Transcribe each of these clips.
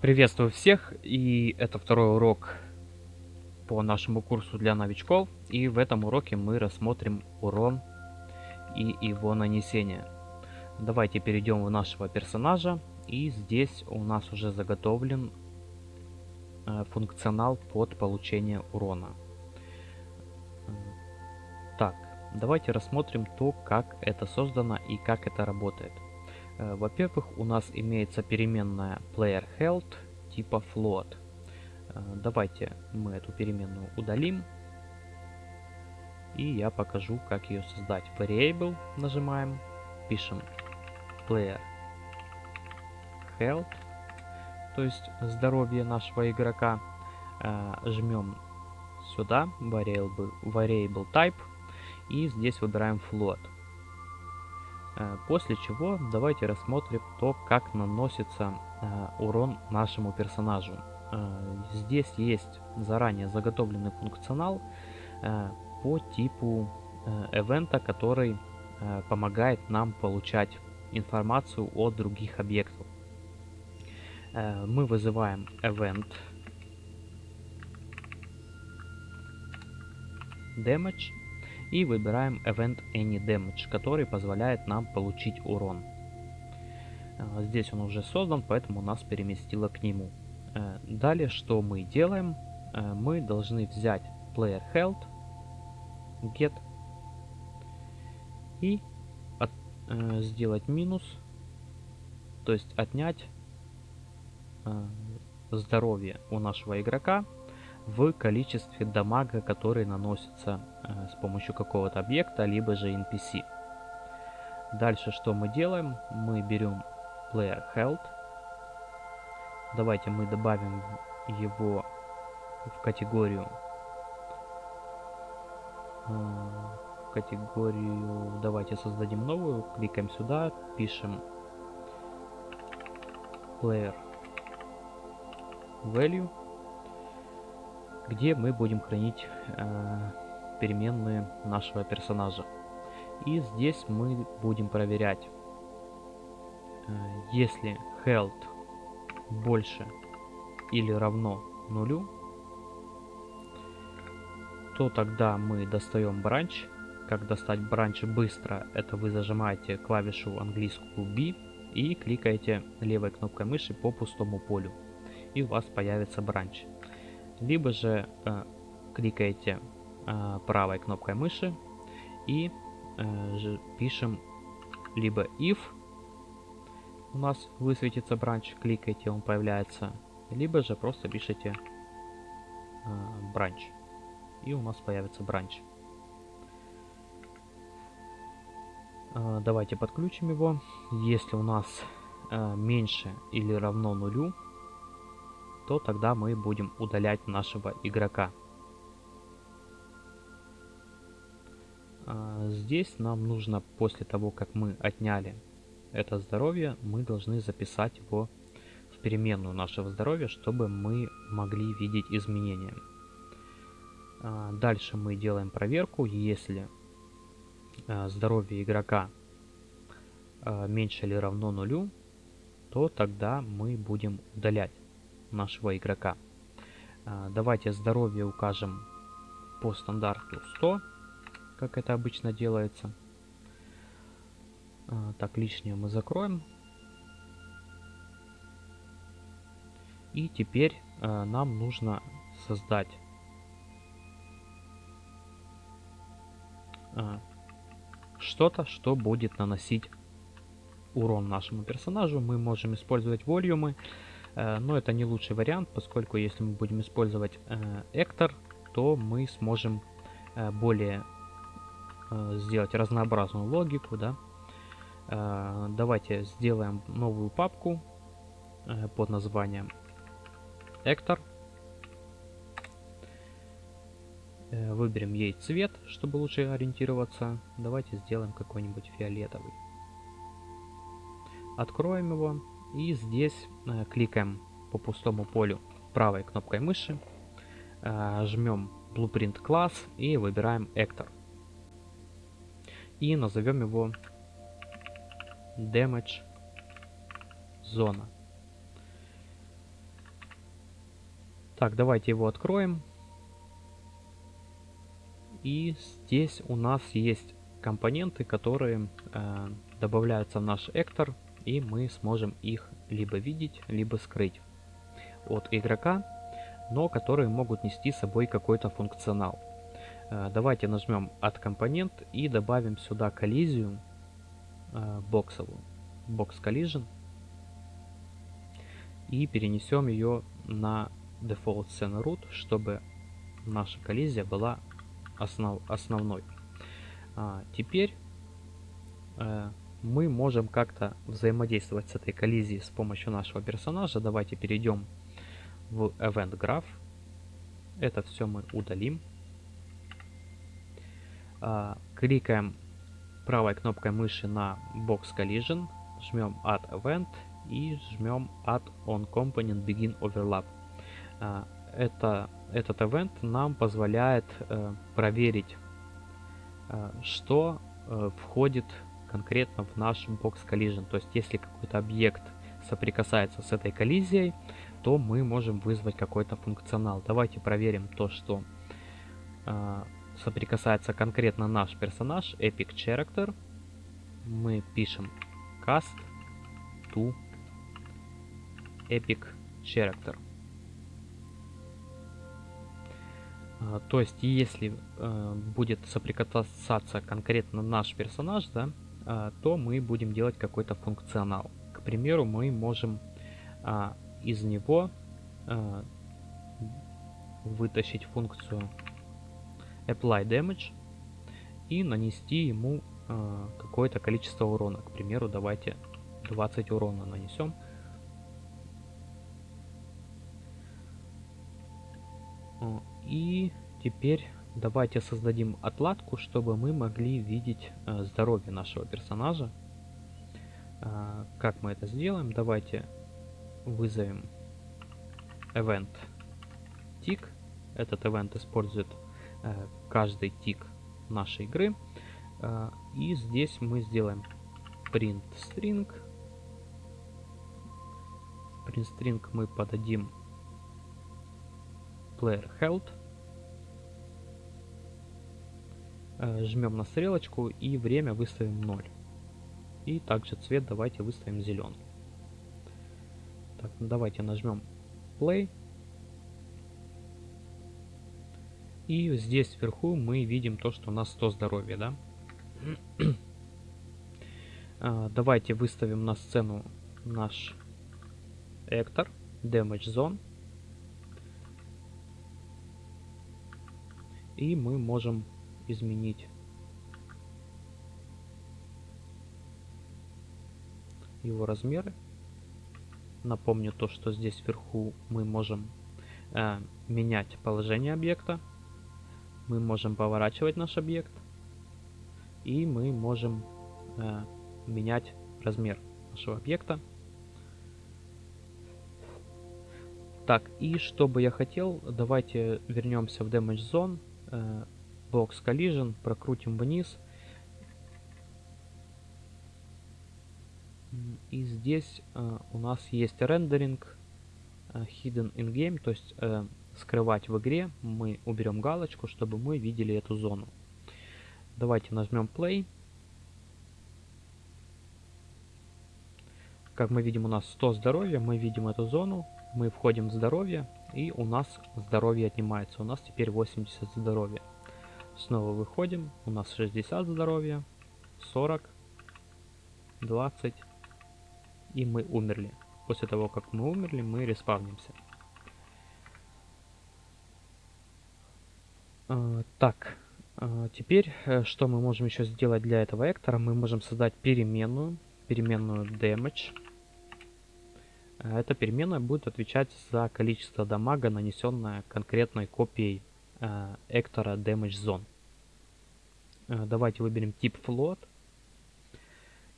Приветствую всех, и это второй урок по нашему курсу для новичков. И в этом уроке мы рассмотрим урон и его нанесение. Давайте перейдем в нашего персонажа, и здесь у нас уже заготовлен э, функционал под получение урона. Так, давайте рассмотрим то, как это создано и как это работает. Э, во-первых, у нас имеется переменная player health типа float. Э, давайте мы эту переменную удалим. И я покажу, как ее создать. Variable нажимаем, пишем player health, то есть здоровье нашего игрока. Э, жмем сюда, variable, variable type, и здесь выбираем float. Э, после чего давайте рассмотрим то, как наносится э, урон нашему персонажу. Э, здесь есть заранее заготовленный функционал по типу эвента, который помогает нам получать информацию о других объектах. Мы вызываем event damage и выбираем Event Any Damage, который позволяет нам получить урон. А, здесь он уже создан, поэтому нас переместило к нему. Э, далее, что мы делаем? Э, мы должны взять Player Health, Get и от, э, сделать минус, то есть отнять здоровье у нашего игрока в количестве дамага, который наносится э, с помощью какого-то объекта, либо же NPC. Дальше что мы делаем? Мы берем player health. Давайте мы добавим его в категорию э, в категорию давайте создадим новую кликаем сюда пишем player value где мы будем хранить э, переменные нашего персонажа. И здесь мы будем проверять, э, если health больше или равно нулю, то тогда мы достаем бранч. Как достать бранч быстро, это вы зажимаете клавишу английскую B и кликаете левой кнопкой мыши по пустому полю. И у вас появится бранч либо же э, кликаете э, правой кнопкой мыши и э, пишем либо if у нас высветится бранч, кликаете, он появляется, либо же просто пишите э, бранч и у нас появится бранч. Э, давайте подключим его. Если у нас э, меньше или равно нулю, то тогда мы будем удалять нашего игрока. А, здесь нам нужно, после того, как мы отняли это здоровье, мы должны записать его в переменную нашего здоровья, чтобы мы могли видеть изменения. А, дальше мы делаем проверку, если а, здоровье игрока меньше или равно нулю, то тогда мы будем удалять нашего игрока. А, давайте здоровье укажем по стандарту 100, как это обычно делается. А, так, лишнее мы закроем. И теперь а, нам нужно создать что-то, что будет наносить урон нашему персонажу. Мы можем использовать волюмы. Э, но это не лучший вариант, поскольку если мы будем использовать Эктор, то мы сможем э, более э, сделать разнообразную логику. Да? Давайте сделаем новую папку под названием Эктор. Выберем ей цвет, чтобы лучше ориентироваться. Давайте сделаем какой-нибудь фиолетовый. Откроем его. И здесь э, кликаем по пустому полю правой кнопкой мыши, э, жмем Blueprint класс и выбираем Actor. И назовем его Damage Зона. Так, давайте его откроем. И здесь у нас есть компоненты, которые э, добавляются в наш эктор, и мы сможем их либо видеть, либо скрыть от игрока, но которые могут нести с собой какой-то функционал. Э, давайте нажмем от компонент и добавим сюда коллизию э, боксовую, box collision, и перенесем ее на default scene root, чтобы наша коллизия была основ, основной. А, теперь э, мы можем как-то взаимодействовать с этой коллизией с помощью нашего персонажа. Давайте перейдем в Event Graph. Это все мы удалим. А, кликаем правой кнопкой мыши на Box Collision, жмем Add Event и жмем Add on Component Begin Overlap. А, это, этот event нам позволяет э, проверить, э, что э, входит конкретно в наш Box Collision. То есть, если какой-то объект соприкасается с этой коллизией, то мы можем вызвать какой-то функционал. Давайте проверим то, что э, соприкасается конкретно наш персонаж, Epic Character. Мы пишем cast to Epic Character. А, то есть, если э, будет соприкасаться конкретно наш персонаж, да, то мы будем делать какой-то функционал. К примеру, мы можем э, из него э, вытащить функцию apply damage и нанести ему какое-то количество урона. К примеру, давайте 20 урона нанесем. И теперь давайте создадим отладку, чтобы мы могли видеть э, здоровье нашего персонажа. Э, как мы это сделаем? Давайте вызовем event tick. Этот event использует э, каждый тик нашей игры. И здесь мы сделаем print string. Print string мы подадим player health. Жмем на стрелочку и время выставим 0. И также цвет давайте выставим зеленый. Так, ну давайте нажмем play. И здесь вверху мы видим то, что у нас 100 здоровья, да? а, давайте выставим на сцену наш Эктор, Damage Zone. И мы можем изменить его размеры. Напомню то, что здесь вверху мы можем э, менять положение объекта. Мы можем поворачивать наш объект. И мы можем э, менять размер нашего объекта. Так, и что бы я хотел, давайте вернемся в Damage Zone. Э, Box Collision, прокрутим вниз. И здесь э, у нас есть рендеринг э, hidden in game, то есть э, скрывать в игре. Мы уберем галочку, чтобы мы видели эту зону. Давайте нажмем play. Как мы видим, у нас 100 здоровья, мы видим эту зону, мы входим в здоровье, и у нас здоровье отнимается. У нас теперь 80 здоровья. Снова выходим. У нас 60 здоровья, 40, 20. И мы умерли. После того, как мы умерли, мы респавнимся. А, так, а, теперь э, что мы можем еще сделать для этого эктора? Мы можем создать переменную, переменную damage. А, эта переменная будет отвечать за количество дамага, нанесенное конкретной копией Э, Эктора Damage Zone. Э, давайте выберем тип float.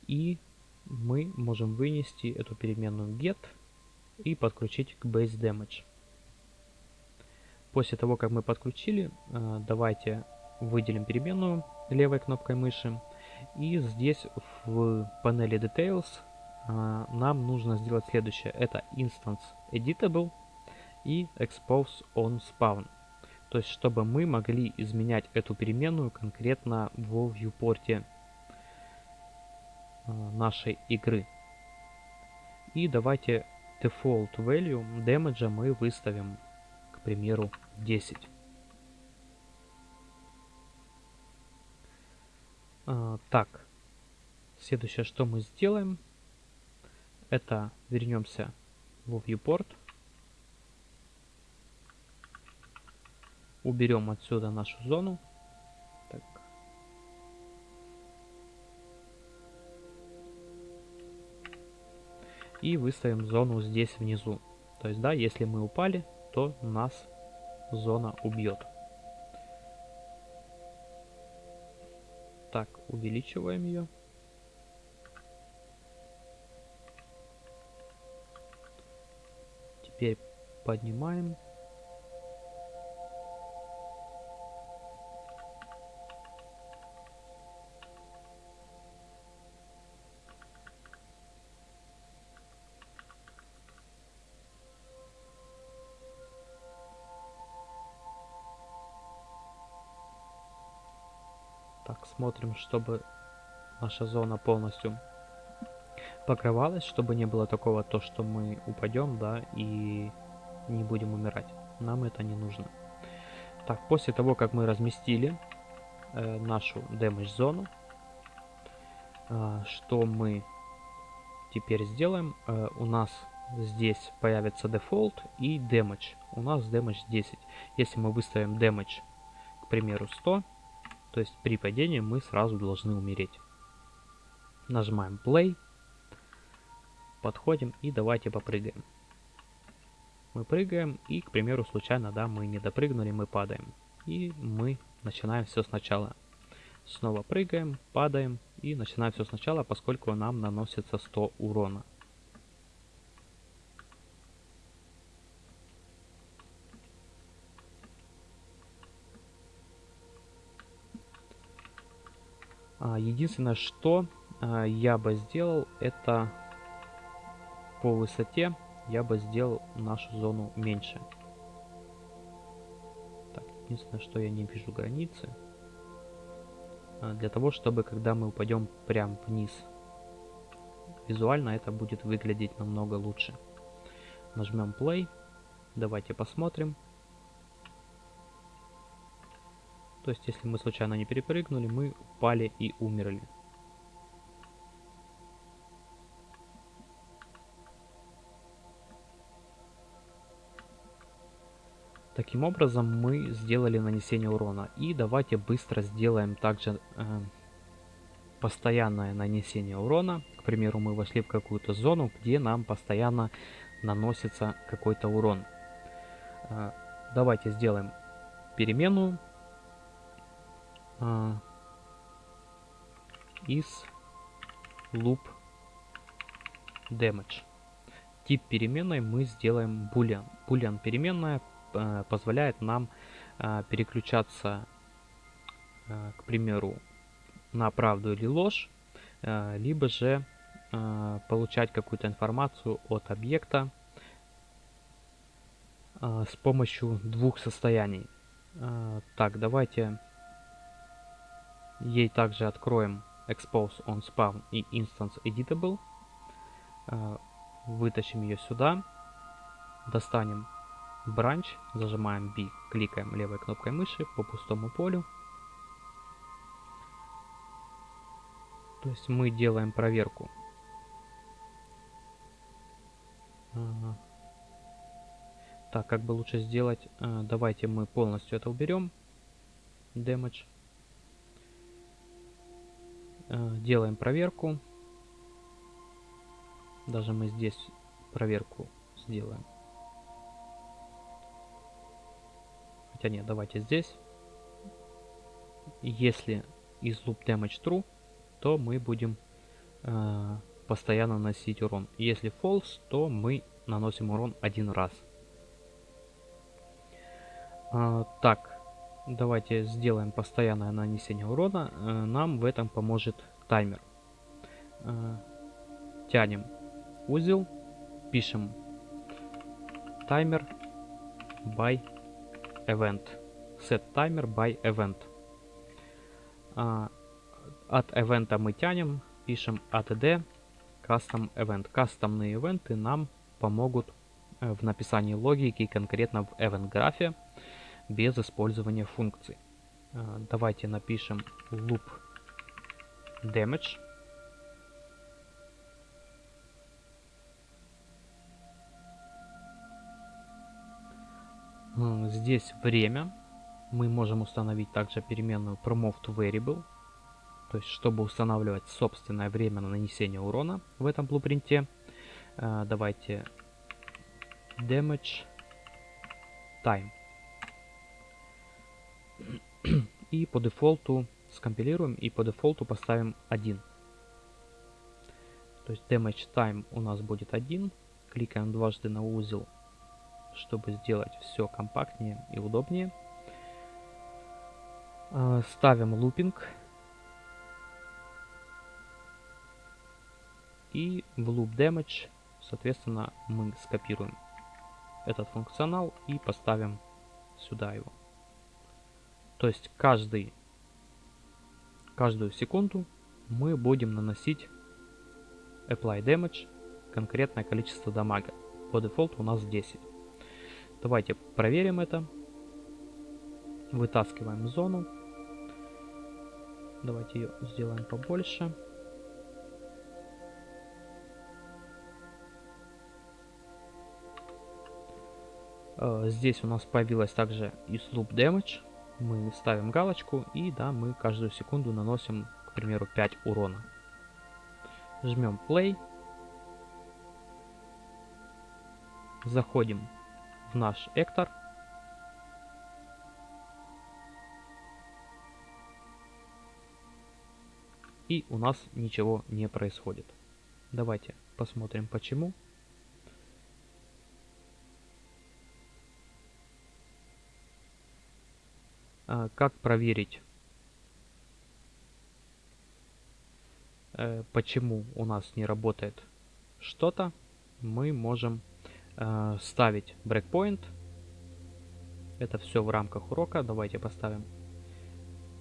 И мы можем вынести эту переменную get и подключить к base damage. После того, как мы подключили, э, давайте выделим переменную левой кнопкой мыши. И здесь в панели Details нам нужно сделать следующее. Это Instance Editable и expose on spawn. То есть, чтобы мы могли изменять эту переменную конкретно в viewport нашей игры. И давайте default value damage мы выставим, к примеру, 10. А, так, следующее, что мы сделаем, это вернемся в viewport, уберем отсюда нашу зону. Так. И выставим зону здесь внизу. То есть, да, если мы упали, то нас зона убьет. Так, увеличиваем ее. Теперь поднимаем. Смотрим, чтобы наша зона полностью покрывалась, чтобы не было такого, то, что мы упадем, да, и не будем умирать. Нам это не нужно. Так, после того, как мы разместили э, нашу damage зону, э, что мы теперь сделаем? Э, у нас здесь появится default и damage. У нас damage 10. Если мы выставим damage, к примеру, 100, то есть при падении мы сразу должны умереть. Нажимаем play. Подходим и давайте попрыгаем. Мы прыгаем и, к примеру, случайно, да, мы не допрыгнули, мы падаем. И мы начинаем все сначала. Снова прыгаем, падаем и начинаем все сначала, поскольку нам наносится 100 урона. Единственное, что а, я бы сделал, это по высоте я бы сделал нашу зону меньше. Так, единственное, что я не вижу границы. А, для того, чтобы когда мы упадем прям вниз, визуально это будет выглядеть намного лучше. Нажмем play. Давайте посмотрим. То есть, если мы случайно не перепрыгнули, мы упали и умерли. Таким образом мы сделали нанесение урона. И давайте быстро сделаем также э, постоянное нанесение урона. К примеру, мы вошли в какую-то зону, где нам постоянно наносится какой-то урон. Э, давайте сделаем переменную uh, is loop damage. Тип переменной мы сделаем boolean. Boolean переменная uh, позволяет нам uh, переключаться, uh, к примеру, на правду или ложь, uh, либо же uh, получать какую-то информацию от объекта uh, с помощью двух состояний. Uh, так, давайте Ей также откроем expose on spawn и instance editable. А, вытащим ее сюда. Достанем branch, зажимаем B, кликаем левой кнопкой мыши по пустому полю. То есть мы делаем проверку. Так, как бы лучше сделать? А, давайте мы полностью это уберем. Damage. Э, делаем проверку. Даже мы здесь проверку сделаем. Хотя нет, давайте здесь. Если из loop damage true, то мы будем э, постоянно наносить урон. Если false, то мы наносим урон один раз. Э, так, Давайте сделаем постоянное нанесение урона. Э, нам в этом поможет таймер. Э, тянем узел, пишем таймер by event. Set timer by event. А, от event мы тянем, пишем add custom event. Кастомные ивенты нам помогут э, в написании логики конкретно в event графе без использования функций. А, давайте напишем loop damage. Здесь время. Мы можем установить также переменную promote variable. То есть, чтобы устанавливать собственное время на нанесение урона в этом блупринте. А, давайте damage time. И по дефолту скомпилируем и по дефолту поставим 1. То есть damage time у нас будет 1. Кликаем дважды на узел, чтобы сделать все компактнее и удобнее. А, ставим лупинг. И в loop damage, соответственно, мы скопируем этот функционал и поставим сюда его. То есть каждый, каждую секунду мы будем наносить apply damage конкретное количество дамага. По дефолту у нас 10. Давайте проверим это. Вытаскиваем зону. Давайте ее сделаем побольше. Э, здесь у нас появилась также и loop damage мы ставим галочку и да, мы каждую секунду наносим, к примеру, 5 урона. Жмем play. Заходим в наш эктор. И у нас ничего не происходит. Давайте посмотрим почему. Как проверить, э, почему у нас не работает что-то, мы можем э, ставить breakpoint. Это все в рамках урока. Давайте поставим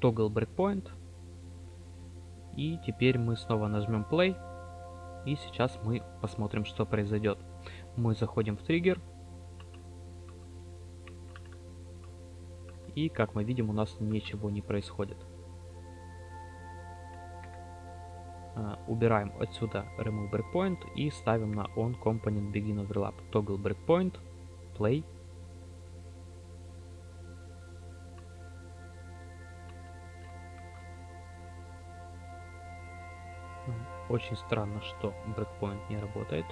toggle breakpoint. И теперь мы снова нажмем play. И сейчас мы посмотрим, что произойдет. Мы заходим в триггер. И, как мы видим, у нас ничего не происходит. Uh, убираем отсюда remove breakpoint и ставим на on component begin overlap. Toggle breakpoint play. Очень странно что breakpoint не работает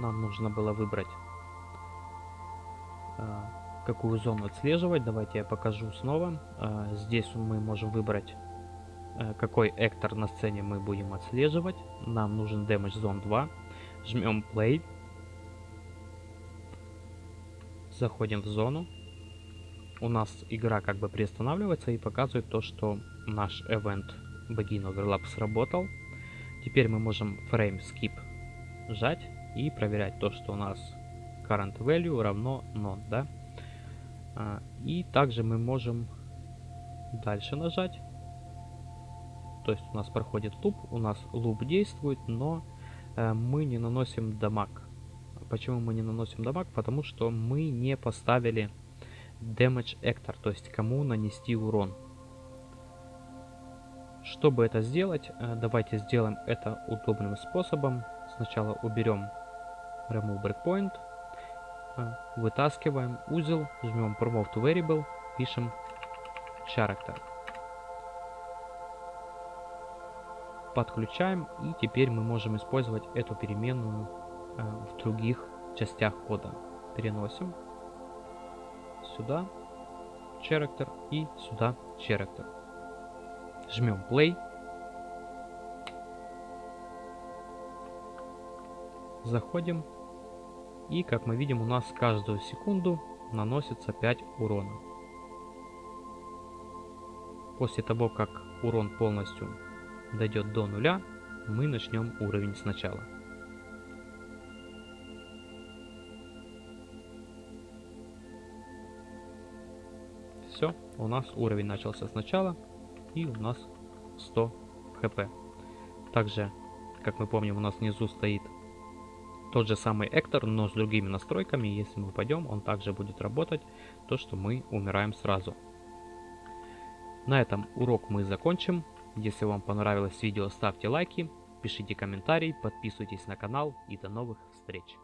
нам нужно было выбрать, э, какую зону отслеживать. Давайте я покажу снова. Э, здесь мы можем выбрать, э, какой эктор на сцене мы будем отслеживать. Нам нужен Damage Zone 2. Жмем Play. Заходим в зону. У нас игра как бы приостанавливается и показывает то, что наш event Begin Overlap сработал. Теперь мы можем Frame Skip жать и проверять то, что у нас current value равно none, да. А, и также мы можем дальше нажать. То есть у нас проходит луп, у нас луп действует, но э, мы не наносим дамаг. Почему мы не наносим дамаг? Потому что мы не поставили damage actor, то есть кому нанести урон. Чтобы это сделать, э, давайте сделаем это удобным способом. Сначала уберем remove breakpoint, а, вытаскиваем узел, жмем promote to variable, пишем character. Подключаем и теперь мы можем использовать эту переменную а, в других частях кода. Переносим сюда character и сюда character. Жмем play. Заходим и как мы видим, у нас каждую секунду наносится 5 урона. После того, как урон полностью дойдет до нуля, мы начнем уровень сначала. Все, у нас уровень начался сначала, и у нас 100 хп. Также, как мы помним, у нас внизу стоит тот же самый Эктор, но с другими настройками. Если мы упадем, он также будет работать, то что мы умираем сразу. На этом урок мы закончим. Если вам понравилось видео, ставьте лайки, пишите комментарии, подписывайтесь на канал и до новых встреч.